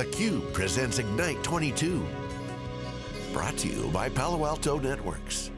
theCUBE presents Ignite 22. Brought to you by Palo Alto Networks.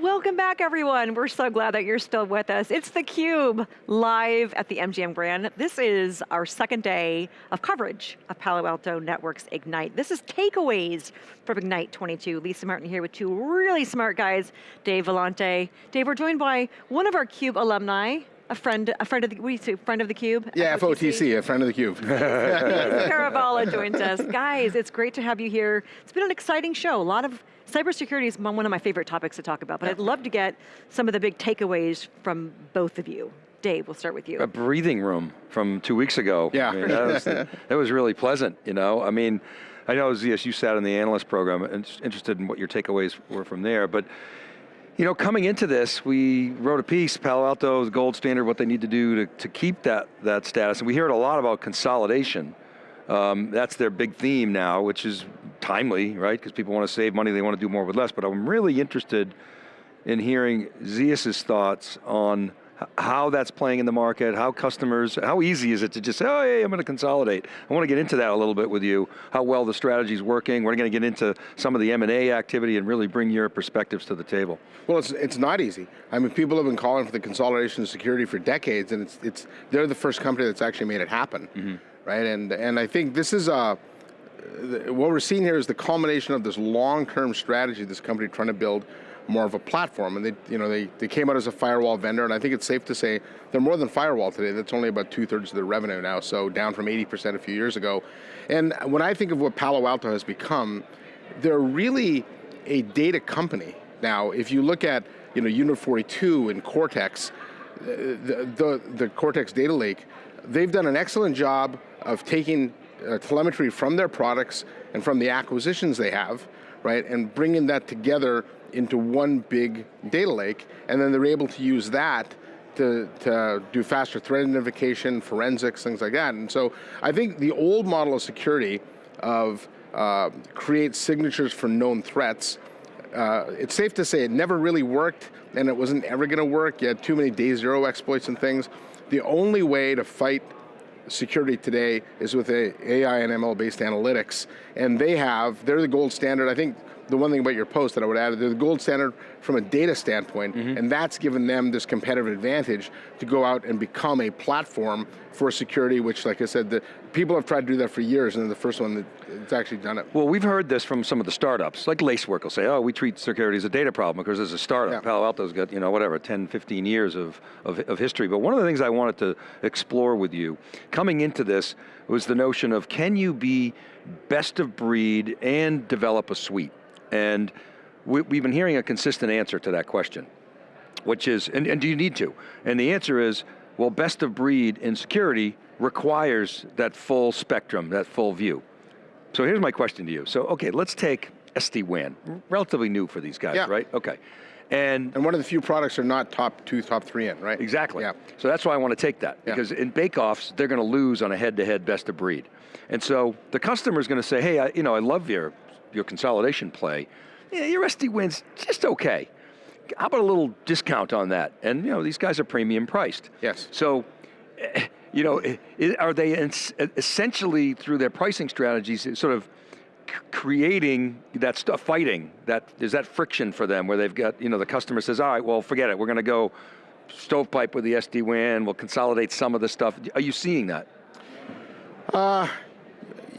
Welcome back everyone. We're so glad that you're still with us. It's theCUBE, live at the MGM Grand. This is our second day of coverage of Palo Alto Networks Ignite. This is takeaways from Ignite 22. Lisa Martin here with two really smart guys, Dave Vellante. Dave, we're joined by one of our CUBE alumni, a friend, a friend of the, we say friend of the cube? Yeah, FOTC, FOTC a friend of the cube. Kerravala joins us. Guys, it's great to have you here. It's been an exciting show. A lot of, cybersecurity is one of my favorite topics to talk about, but I'd love to get some of the big takeaways from both of you. Dave, we'll start with you. A breathing room from two weeks ago. Yeah. I mean, that, was, that, was, really pleasant, you know? I mean, I know, Zeus, you sat in the analyst program and interested in what your takeaways were from there, but you know, coming into this, we wrote a piece, Palo Alto's gold standard, what they need to do to, to keep that, that status. And we heard a lot about consolidation. Um, that's their big theme now, which is timely, right? Because people want to save money, they want to do more with less. But I'm really interested in hearing Zeus's thoughts on how that's playing in the market, how customers, how easy is it to just say, oh, hey, I'm going to consolidate. I want to get into that a little bit with you, how well the strategy is working. We're going to get into some of the M&A activity and really bring your perspectives to the table. Well, it's, it's not easy. I mean, people have been calling for the consolidation of security for decades, and it's, it's, they're the first company that's actually made it happen, mm -hmm. right? And, and I think this is a, what we're seeing here is the culmination of this long-term strategy this company trying to build more of a platform. And they, you know, they, they came out as a firewall vendor, and I think it's safe to say they're more than firewall today. That's only about two thirds of their revenue now, so down from 80% a few years ago. And when I think of what Palo Alto has become, they're really a data company. Now, if you look at you know, Unit 42 and Cortex, the, the, the Cortex data lake, they've done an excellent job of taking uh, telemetry from their products and from the acquisitions they have, right, and bringing that together into one big data lake, and then they're able to use that to, to do faster threat identification, forensics, things like that. And so I think the old model of security of uh, create signatures for known threats, uh, it's safe to say it never really worked and it wasn't ever going to work. You had too many day zero exploits and things. The only way to fight security today is with a AI and ML based analytics. And they have, they're the gold standard. I think the one thing about your post that I would add, they're the gold standard from a data standpoint, mm -hmm. and that's given them this competitive advantage to go out and become a platform for security, which like I said, the, people have tried to do that for years, and the first one that's actually done it. Well, we've heard this from some of the startups, like Lacework will say, oh, we treat security as a data problem because there's a startup. Yeah. Palo Alto's got, you know, whatever, 10, 15 years of, of, of history. But one of the things I wanted to explore with you, coming into this, was the notion of can you be best of breed and develop a suite? And we, have been hearing a consistent answer to that question, which is, and, and do you need to? And the answer is, well, best of breed in security requires that full spectrum, that full view. So here's my question to you. So, okay, let's take SD-WAN, relatively new for these guys, yeah. right? Okay. And, and one of the few products are not top two, top three in, right? Exactly. Yeah. So that's why I want to take that, because yeah. in bake-offs, they're going to lose on a head-to-head -head best of breed. And so the customer is going to say, hey, I, you know, I love your your consolidation play, yeah, your SD-WAN's just okay. How about a little discount on that? And you know, these guys are premium priced. Yes. So, eh, you know, are they essentially through their pricing strategies sort of creating that stuff, fighting, that, is that friction for them where they've got, you know, the customer says, all right, well, forget it, we're going to go stovepipe with the SD-WAN, we'll consolidate some of the stuff. Are you seeing that? Uh,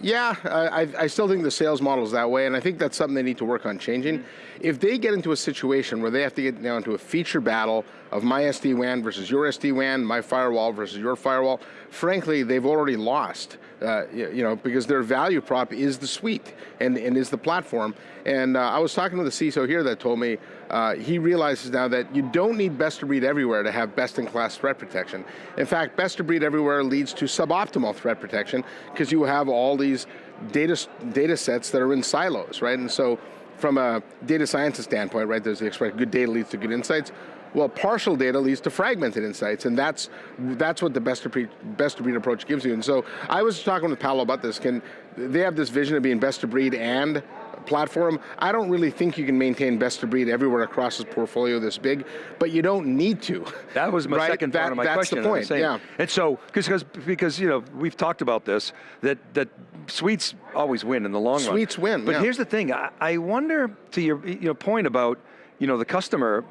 yeah, I, I, still think the sales model is that way, and I think that's something they need to work on changing. Mm -hmm. If they get into a situation where they have to get down to a feature battle of my SD-WAN versus your SD-WAN, my firewall versus your firewall, frankly, they've already lost. Uh, you know, because their value prop is the suite and, and is the platform. And uh, I was talking to the CISO here that told me uh, he realizes now that you don't need best of breed everywhere to have best in class threat protection. In fact, best of breed everywhere leads to suboptimal threat protection because you have all these data, data sets that are in silos, right? And so from a data scientist standpoint, right, there's the expression, good data leads to good insights. Well, partial data leads to fragmented insights, and that's that's what the best of breed, best of breed approach gives you. And so I was talking with Palo about this. Can they have this vision of being best of breed and platform. I don't really think you can maintain best of breed everywhere across this portfolio this big, but you don't need to. That was my right? second that, part of my that's question. That's the point, saying. yeah. And so, because because you know we've talked about this that that suites always win in the long run. Suites win, But yeah. here's the thing: I, I wonder to your you know point about you know the customer,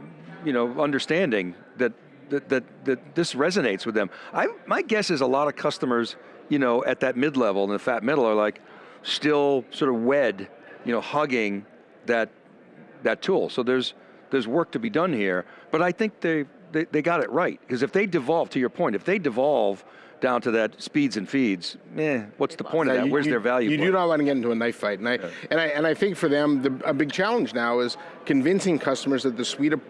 you know understanding that that that, that this resonates with them. I my guess is a lot of customers you know at that mid level and the fat middle are like still sort of wed, you know, hugging that that tool. So there's there's work to be done here, but I think they they, they got it right because if they devolve, to your point, if they devolve down to that speeds and feeds, eh, what's the point of that? you- Where's you- their value? You point? do not want to get into a knife fight, and I and I and I think for them, the, a big challenge now is convincing customers that the suite of,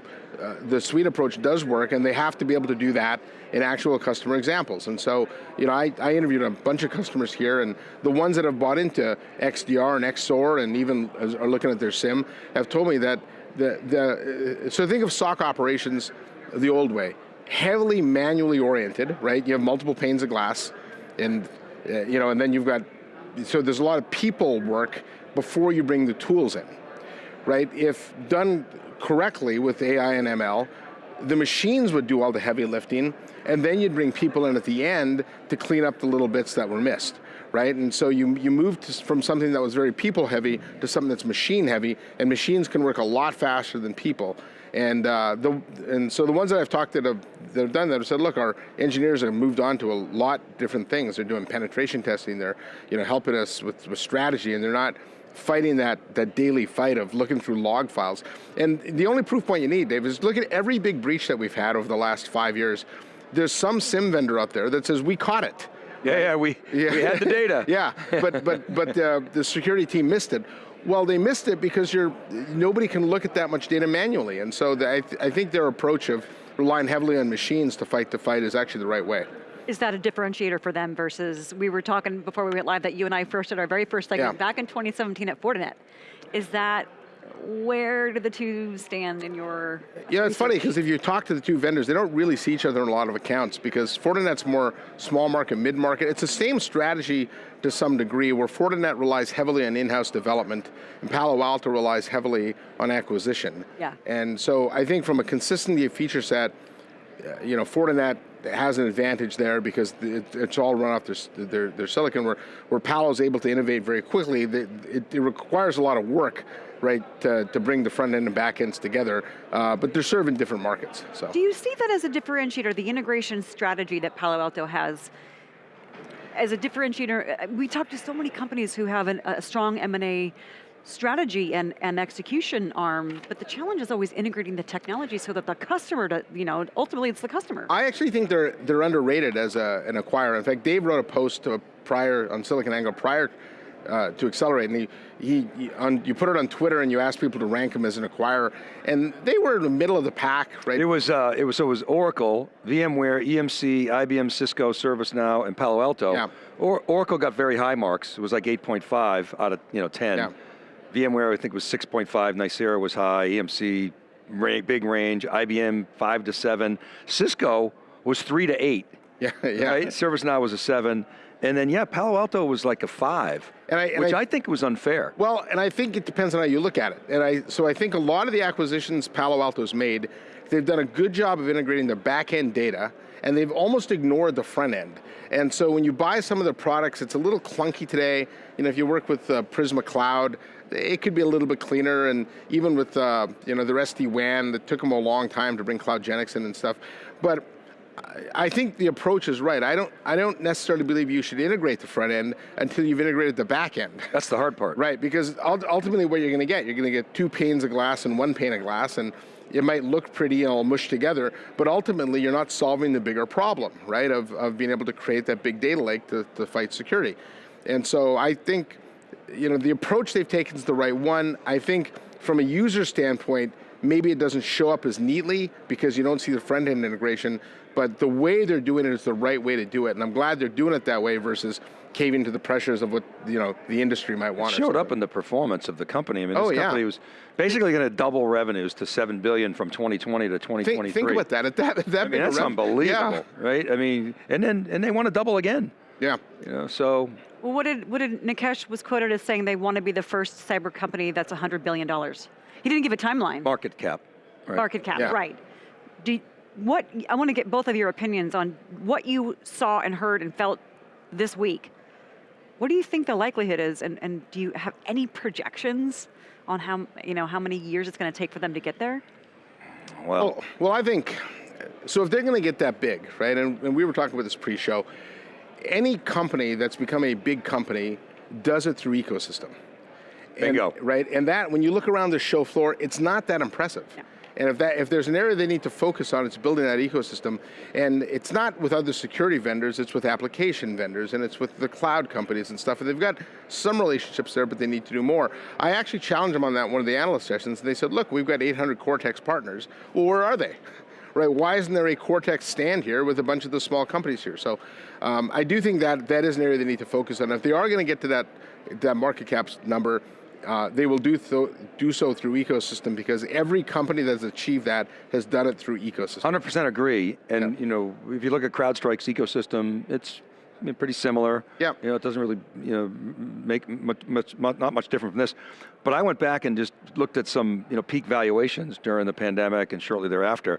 uh, the suite approach does work, and they have to be able to do that in actual customer examples. And so, you know, I, I interviewed a bunch of customers here, and the ones that have bought into XDR and XSOAR, and even are looking at their SIEM, have told me that the the uh, so think of SOC operations the old way, heavily manually oriented, right? You have multiple panes of glass and uh, you know, and then you've got so there's a lot of people work before you bring the tools in, right? If done correctly with AI and ML, the machines would do all the heavy lifting, and then you'd bring people in at the end to clean up the little bits that were missed, right? And so you you moved from something that was very people heavy to something that's machine heavy, and machines can work a lot faster than people. And uh, the and so the ones that I've talked that have that have done that have said, look, our engineers have moved on to a lot different things. They're doing penetration testing. They're you know helping us with, with strategy, and they're not fighting that that daily fight of looking through log files. And the only proof point you need, Dave, is look at every big breach that we've had over the last five years. There's some SIEM vendor out there that says we caught it. yeah, yeah, we we had the data. yeah, but but but uh, the security team missed it. Well, they missed it because you're nobody can look at that much data manually, and so the, I, th- I think their approach of relying heavily on machines to fight the fight is actually the right way. Is that a differentiator for them versus, we were talking before we went live that you and I first did our very first segment Yeah. back in 2017 at Fortinet. Is that, where do the two stand in your Yeah, it's funny because if you talk to the two vendors, they don't really see each other in a lot of accounts because Fortinet's more small market, mid market. It's the same strategy to some degree where Fortinet relies heavily on in-house development and Palo Alto relies heavily on acquisition. Yeah. And so I think from a consistency of feature set, you know, Fortinet has an advantage there because it's all run off their, their, their silicon where, where Palo's able to innovate very quickly. It, it requires a lot of work, right, to, to bring the front end and back ends together, uh, but they're serving different markets, so. Do you see that as a differentiator, the integration strategy that Palo Alto has as a differentiator? Uh, We talk to so many companies who have an, a strong M&A strategy and, and execution arm, but the challenge is always integrating the technology so that the customer, to, you know, ultimately it's the customer. I actually think they're they're underrated as a, an acquirer. In fact, Dave wrote a post prior on SiliconANGLE prior uh, to Accelerate, and he, he, on, you put it on Twitter and you asked people to rank him as an acquirer, and they were in the middle of the pack, right? It was uh, it was so it was Oracle, VMware, EMC, IBM, Cisco, ServiceNow, and Palo Alto. Yeah. Or, Oracle got very high marks. It was like 8.5 out of you know 10. Yeah. VMware I think was 6.5. Nicira was high. EMC big range. IBM five to seven. Cisco was three to eight. yeah, yeah. Right. ServiceNow was a seven, and then yeah, Palo Alto was like a five, And I- and which I- I think was unfair. Well, and I think it depends on how you look at it. And I, so I think a lot of the acquisitions Palo Alto's made, they've done a good job of integrating their back end data, and they've almost ignored the front end. And so when you buy some of their products, it's a little clunky today. You know, if you work with uh, Prisma Cloud, it could be a little bit cleaner. And even with uh, you know their SD WAN, it took them a long time to bring CloudGenix in and stuff. But I- think the approach is right. I don't, I don't necessarily believe you should integrate the front end until you've integrated the back end. That's the hard part. Right, because ultimately what you're going to get, you're going to get two panes of glass and one pane of glass, and it might look pretty and all mushed together, but ultimately you're not solving the bigger problem, right, of, of being able to create that big data lake to, to fight security. And so I think, you know, the approach they've taken is the right one. I think from a user standpoint, maybe it doesn't show up as neatly because you don't see the front end integration, but the way they're doing it is the right way to do it. And I'm glad they're doing it that way versus caving to the pressures of what, you know, the industry might want. or showed up in the performance of the company. I mean, Oh, this yeah. company was basically going to double revenues to seven billion from 2020 to 2023. Think, think about that. At that, at that I mean, that's unbelievable, Yeah. right? I mean, and then and they want to double again. Yeah. You know, so Well, what did, what did Nikesh was quoted as saying they want to be the first cyber company that's $100 billion. He didn't give a timeline. market cap. Right. Market cap, Yeah. right. Do, what, I want to get both of your opinions on what you saw and heard and felt this week. What do you think the likelihood is, and, and do you have any projections on how, you know, how many years it's going to take for them to get there? Well, Well, well, I think, so if they're going to get that big, right, and, and we were talking about this pre-show, any company that's become a big company does it through ecosystem. And- right, and that, when you look around the show floor, it's not that impressive. Yeah. And if, that, if there's an area they need to focus on, it's building that ecosystem. And it's not with other security vendors, it's with application vendors, and it's with the cloud companies and stuff. And they've got some relationships there, but they need to do more. I actually challenged them on that one of the analyst sessions, and they said, look, we've got 800 Cortex partners. Well, where are they? Right, why isn't there a Cortex stand here with a bunch of the small companies here? So um, I do think that that is an area they need to focus on. If they are going to get to that, that market caps number, uh, they will do, th do so through ecosystem because every company that's achieved that has done it through ecosystem. 100% agree. And Yeah. you know, if you look at CrowdStrike's ecosystem, it's I mean, pretty similar. Yeah. You know, it doesn't really you know make much, much mu- not much different from this. But I went back and just looked at some you know peak valuations during the pandemic and shortly thereafter.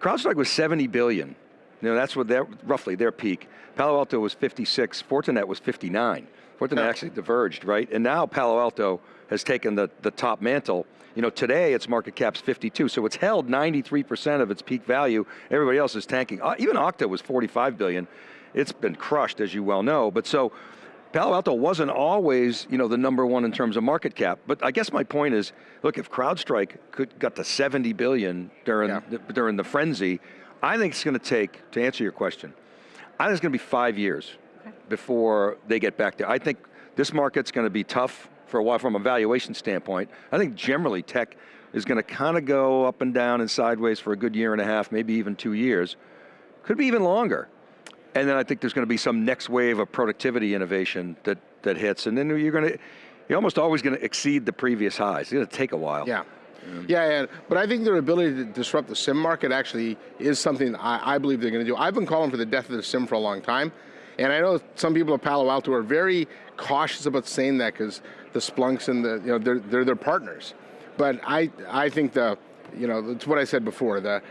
CrowdStrike was 70 billion. You know, that's what their roughly their peak. Palo Alto was 56. Fortinet was 59. Fortinet actually diverged, right? And now Palo Alto has taken the, the top mantle. You know, today its market cap's 52, so it's held 93% of its peak value. Everybody else is tanking. Uh, even Okta was 45 billion. It's been crushed, as you well know. But so, Palo Alto wasn't always, you know, the number one in terms of market cap. But I guess my point is, look, if CrowdStrike could got to 70 billion during Yeah. the, during the frenzy, I think it's going to take to answer your question. I think it's going to be five years before they get back there. I think this market's going to be tough for a while from a valuation standpoint. I think generally tech is going to kind of go up and down and sideways for a good year and a half, maybe even two years. Could be even longer. And then I think there's going to be some next wave of productivity innovation that, that hits. And then you're going to, you're almost always going to exceed the previous highs. It's going to take a while. Yeah. Yeah, yeah, but I think their ability to disrupt the SIEM market actually is something I, I believe they're going to do. I've been calling for the death of the SIEM for a long time, and I know some people at Palo Alto are very cautious about saying that because the Splunks and the, you know, they're, they're their partners. But I, I think the, you know, it's what I said before, the,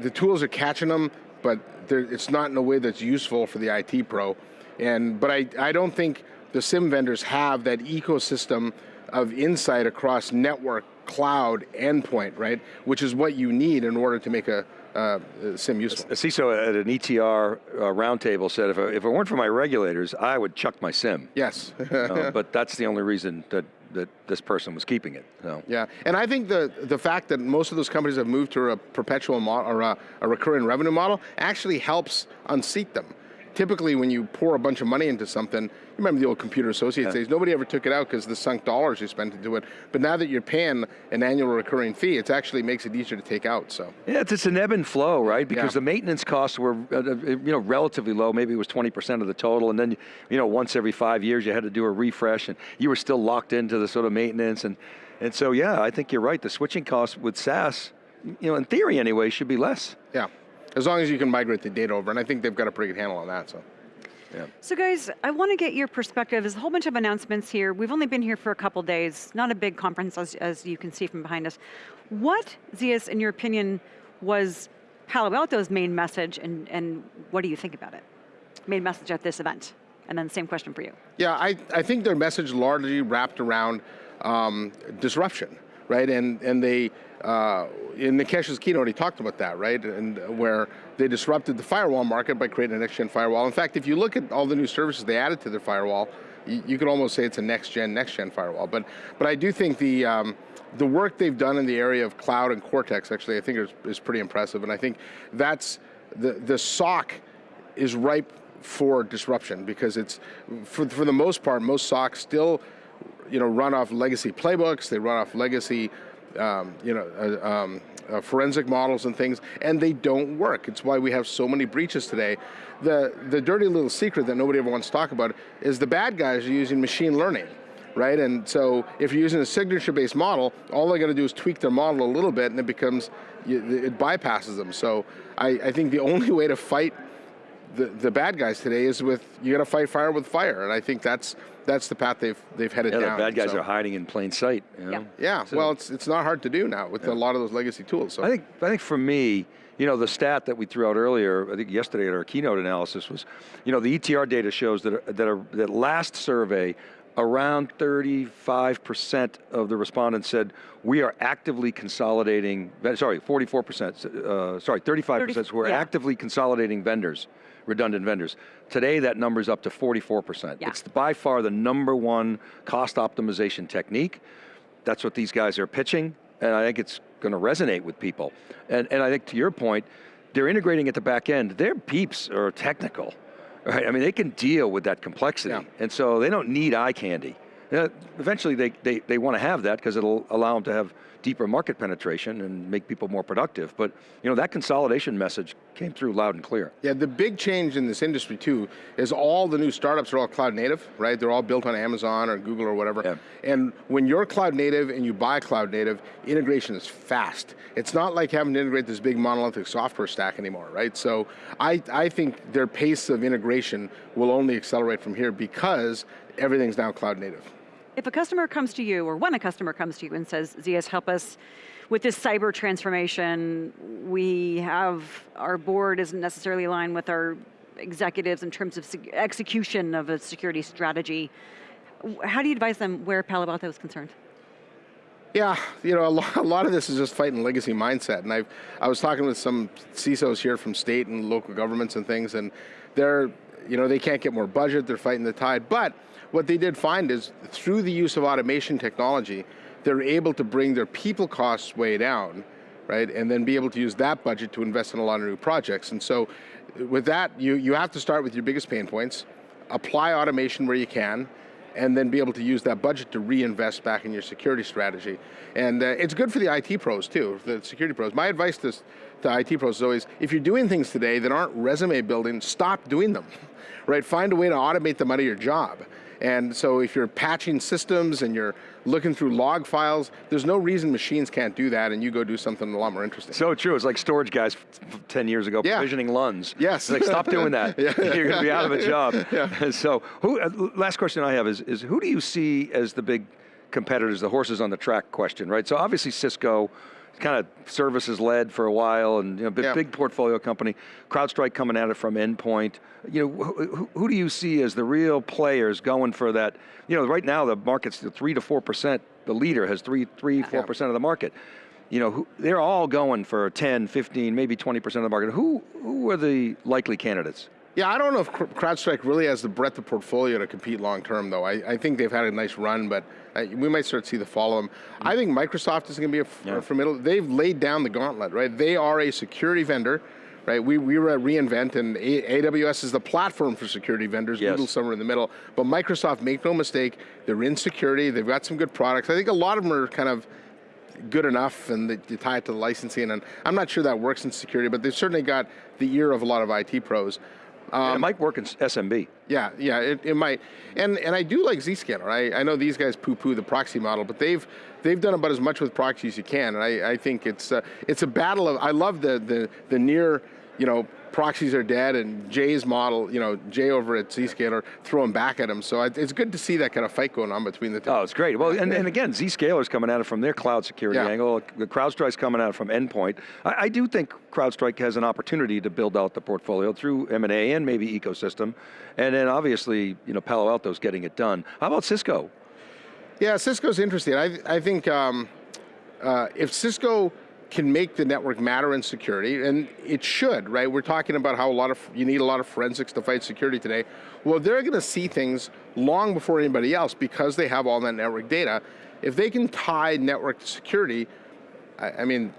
the tools are catching them, but it's not in a way that's useful for the IT pro. And, but I, I don't think the SIEM vendors have that ecosystem of insight across network, cloud, endpoint, right? Which is what you need in order to make a, uh, a SIEM useful. A CISO at an ETR uh, roundtable said, if, it- if it weren't for my regulators, I would chuck my SIEM. Yes. Uh, but that's the only reason that, that this person was keeping it. So. Yeah, and I think the the fact that most of those companies have moved to a perpetual model or a, a recurring revenue model actually helps unseat them. Typically, when you pour a bunch of money into something, you remember the old Computer Associates days, nobody ever took it out because the sunk dollars you spent into it. But now that you're paying an annual recurring fee, it actually makes it easier to take out, so. Yeah, it's, it's an ebb and flow, right? Because Yeah. the maintenance costs were, uh, uh, you know, relatively low. Maybe it was 20% of the total, and then, you know, once every five years you had to do a refresh, and you were still locked into the sort of maintenance, and and so yeah, I think you're right. The switching costs with SaaS, you know, in theory anyway, should be less. Yeah, as long as you can migrate the data over, and I think they've got a pretty good handle on that, so. Yeah. So guys, I want to get your perspective. There's a whole bunch of announcements here. We've only been here for a couple days, not a big conference as, as you can see from behind us. What, Zeus, in your opinion, was Palo Alto's main message and, and what do you think about it? Main message at this event? And then same question for you. Yeah, I, I think their message largely wrapped around um, disruption, right? And and they uh, in Nikesh's keynote he talked about that, right? And where they disrupted the firewall market by creating a next-gen firewall. In fact, if you look at all the new services they added to their firewall, you, could almost say it's a next-gen, next-gen firewall. But but I do think the um, the work they've done in the area of cloud and Cortex actually I think is, is pretty impressive, and I think that's the the SOC is ripe for disruption because it's for for the most part most SOCs still you know run off legacy playbooks. They run off legacy um, you know uh, um, uh, forensic models and things and they don't work. It's why we have so many breaches today. The the dirty little secret that nobody ever wants to talk about is the bad guys are using machine learning right? And so if you're using a signature based model all they got to do is tweak their model a little bit and it becomes it bypasses them. So I, I think the only way to fight the, the bad guys today is with, you got to fight fire with fire. And I think that's, that's the path they've, they've headed Yeah, the bad guys so. are hiding in plain sight. You know? Yeah. Yeah, So- well, it's, it's not hard to do now with a lot of those legacy tools. So. I think, I think for me, you know, the stat that we threw out earlier, I think yesterday at our keynote analysis was, you know, the ETR data shows that, that, are, that last survey, around 35% of the respondents said, we are actively consolidating, sorry, 44%, uh, sorry, 35% 30 we're yeah. actively consolidating vendors, redundant vendors. Today, that number's up to 44%. Yeah. It's by far the number one cost optimization technique. That's what these guys are pitching, and I think it's going to resonate with people. And, and I think to your point, they're integrating at the back end. Their beeps are technical, right? I mean, they can deal with that complexity, Yeah. and so they don't need eye candy. Uh, eventually, they, they, they want to have that because it'll allow them to have deeper market penetration and make people more productive. But you know, that consolidation message came through loud and clear. Yeah, the big change in this industry too is all the new startups are all cloud native, right? They're all built on Amazon or Google or whatever. Yeah. And when you're cloud native and you buy cloud native, integration is fast. It's not like having to integrate this big monolithic software stack anymore, right? So I, I think their pace of integration will only accelerate from here because everything's now cloud native. If a customer comes to you, or when a customer comes to you and says, Zeus, help us with this cyber transformation, we have, our board isn't necessarily aligned with our executives in terms of execution of a security strategy. How do you advise them where Palo Alto is concerned? Yeah, you know, a lot, a lot of this is just fighting legacy mindset. And I've, I was talking with some CISOs here from state and local governments and things, and they're, you know, they can't get more budget, they're fighting the tide. But what they did find is through the use of automation technology, they're able to bring their people costs way down, right? And then be able to use that budget to invest in a lot of new projects. And so with that, you, you have to start with your biggest pain points, apply automation where you can, and then be able to use that budget to reinvest back in your security strategy. And uh, it's good for the IT pros too, the security pros. My advice to, to IT pros is always, if you're doing things today that aren't resume building, stop doing them, right? Find a way to automate them out of your job. And so if you're patching systems and you're looking through log files, there's no reason machines can't do that and you go do something a lot more interesting. So true. It's like storage guys f- f- 10 years ago Yeah. provisioning LUNs. Yes. It's like, stop doing that. Yeah. You're going to be out of a job. Yeah. So, who, uh, last question I have is, is who do you see as the big competitors, the horses on the track question, right? So, obviously, Cisco, kind of services led for a while and you know, big, Yeah. big portfolio company. CrowdStrike coming at it from endpoint. You know, who, who- do you see as the real players going for that? You know, right now the market's three to four percent. The leader has three, three, four percent of the market. You know, who, they're all going for 10, 15, maybe 20% of the market. Who, who are the likely candidates? Yeah, I don't know if CrowdStrike really has the breadth of portfolio to compete long term, though. I, I think they've had a nice run, but uh, we might start to see the fall of them. I think Microsoft is going to be a, Yeah. a formidable. They've laid down the gauntlet, right? They are a security vendor, right? We, we were at reInvent, and a- AWS is the platform for security vendors. Yes. Google somewhere in the middle, but Microsoft, make no mistake, they're in security. They've got some good products. I think a lot of them are kind of good enough and they, they tie it to the licensing and I'm not sure that works in security but they've certainly got the ear of a lot of IT pros. And it might work in SMB. Yeah, yeah, it, it might, and and I do like Zscaler. I, I know these guys poo-poo the proxy model, but they've they've done about as much with proxy as you can, and I, I think it's uh, it's a battle of. I love the the the near, you know, proxies are dead, and Jay's model, you know, Jay over at Zscaler throwing back at him. So it's good to see that kind of fight going on between the two. Oh, it's great. Well, and, and again, Zscaler's coming at it from their cloud security Yeah. angle. The CrowdStrike's coming at it from endpoint. I, I do think CrowdStrike has an opportunity to build out the portfolio through M&A and maybe ecosystem. And then obviously, you know, Palo Alto's getting it done. How about Cisco? Yeah, Cisco's interesting. I, I think um, uh, if Cisco can make the network matter in security, and it should, right? We're talking about how a lot of you need a lot of forensics to fight security today. Well, they're going to see things long before anybody else because they have all that network data. If they can tie network to security, I, I mean,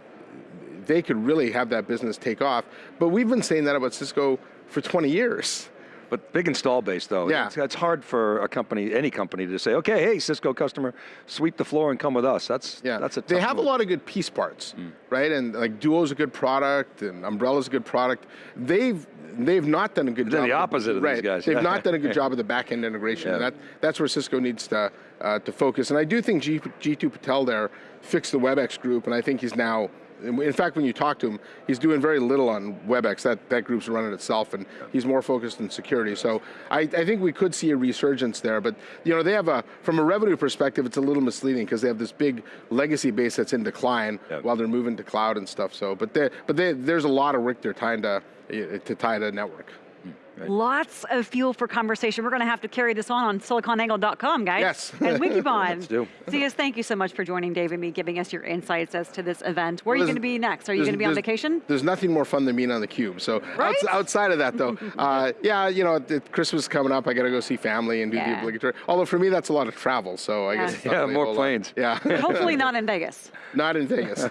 they could really have that business take off. But we've been saying that about Cisco for 20 years. But big install base though. Yeah. It's, it's hard for a company, any company to say, okay, hey, Cisco customer, sweep the floor and come with us. That's, Yeah, that's a they have move. a lot of good piece parts, right? And like Duo's a good product, and Umbrella's a good product. They've they've not done a good They're job. the opposite of these right. guys. They've not done a good job of the back end integration. Yeah. And that that's where Cisco needs to uh, to focus. And I do think G, Jeetu Patel there fixed the WebEx group, and I think he's now In fact, when you talk to him, he's doing very little on WebEx. That that group's running itself, and he's more focused on security. So I, I think we could see a resurgence there. But you know, they have a from a revenue perspective, it's a little misleading because they have this big legacy base that's in decline Yep. while they're moving to cloud and stuff. So, but they, but they, there's a lot of work they're trying to eh, to tie to network. Lots of fuel for conversation. We're going to have to carry this on on siliconangle.com, guys. Yes. And Wikibon. Let's do. Zeus, thank you so much for joining Dave and me, giving us your insights as to this event. Where are you going to be next? Are you going to be on there's- vacation? There's nothing more fun than being on the cube. So Right? outs- outside of that, though, uh, yeah, you know, it- Christmas is coming up. I got to go see family and do Yeah. the obligatory. Although for me, that's a lot of travel. So I Yeah. guess Yeah, really more whole lot. planes. Yeah, Hopefully not in Vegas. not in Vegas.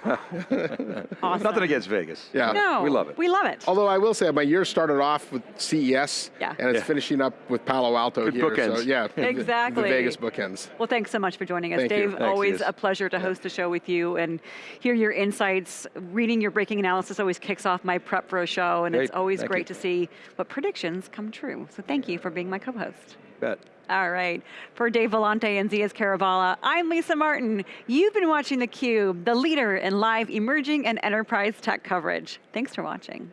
Awesome. Nothing against Vegas. Yeah. No, We love it. We love it. Although I will say, my year started off with CES, Yeah. and it's Yeah. finishing up with Palo Alto Good here. So yeah, Exactly. The Vegas bookends. Well, thanks so much for joining us, Thank you. Dave. Thanks, always Zeus. a pleasure to host a show with you and hear your insights. Reading your breaking analysis always kicks off my prep for a show, and it's always Thank great you. to see what predictions come true. So thank you for being my co-host. Bet. All right. For Dave Vellante and Zeus Kerravala, I'm Lisa Martin. You've been watching theCUBE, the leader in live emerging and enterprise tech coverage. Thanks for watching.